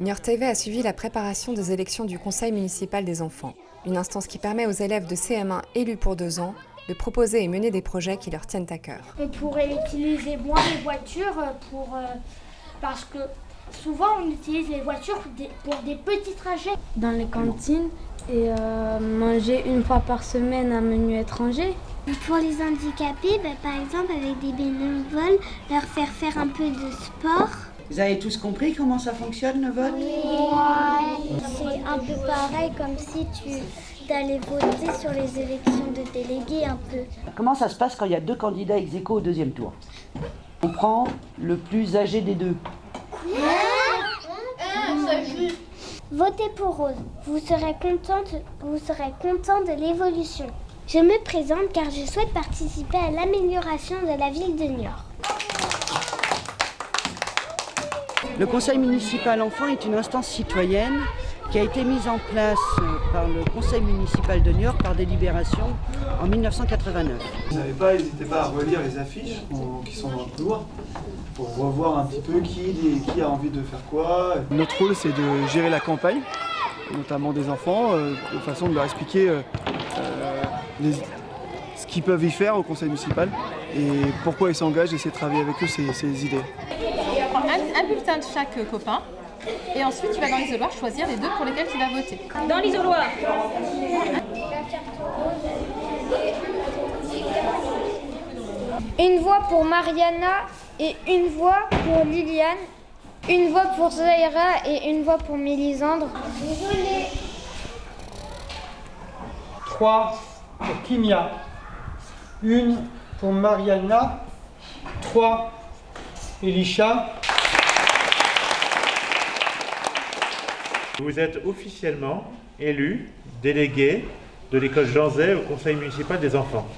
Niort TV a suivi la préparation des élections du Conseil municipal des enfants, une instance qui permet aux élèves de CM1 élus pour deux ans de proposer et mener des projets qui leur tiennent à cœur. On pourrait utiliser moins les voitures pour, euh, parce que souvent on utilise les voitures pour des, pour des petits trajets. Dans les cantines et euh, manger une fois par semaine un menu étranger. Pour les handicapés, bah, par exemple avec des bénévoles, leur faire faire un peu de sport. Vous avez tous compris comment ça fonctionne le vote C'est un peu pareil comme si tu allais voter sur les élections de délégués un peu. Comment ça se passe quand il y a deux candidats ex aequo au deuxième tour? On prend le plus âgé des deux. Votez pour Rose. Vous serez contente, vous serez content de l'évolution. Je me présente car je souhaite participer à l'amélioration de la ville de Niort. Le conseil municipal enfant est une instance citoyenne qui a été mise en place par le conseil municipal de Niort par délibération en 1989. Vous n'avez pas, n'hésitez pas à relire les affiches qui sont dans le couloir pour revoir un petit peu qui, qui a envie de faire quoi. Notre rôle c'est de gérer la campagne, notamment des enfants, euh, de façon de leur expliquer euh, euh, les, ce qu'ils peuvent y faire au conseil municipal et pourquoi ils s'engagent et essayer de travailler avec eux ces, ces idées. Un, bulletin de chaque copain et ensuite tu vas dans l'isoloir choisir les deux pour lesquels tu vas voter. Dans l'isoloir Une voix pour Mariana et une voix pour Liliane. Une voix pour Zaira et une voix pour Mélisandre. Trois pour Kimia. Une pour Mariana. Trois Elisha. Vous êtes officiellement élu délégué de l'école Jean Zay au conseil municipal des enfants.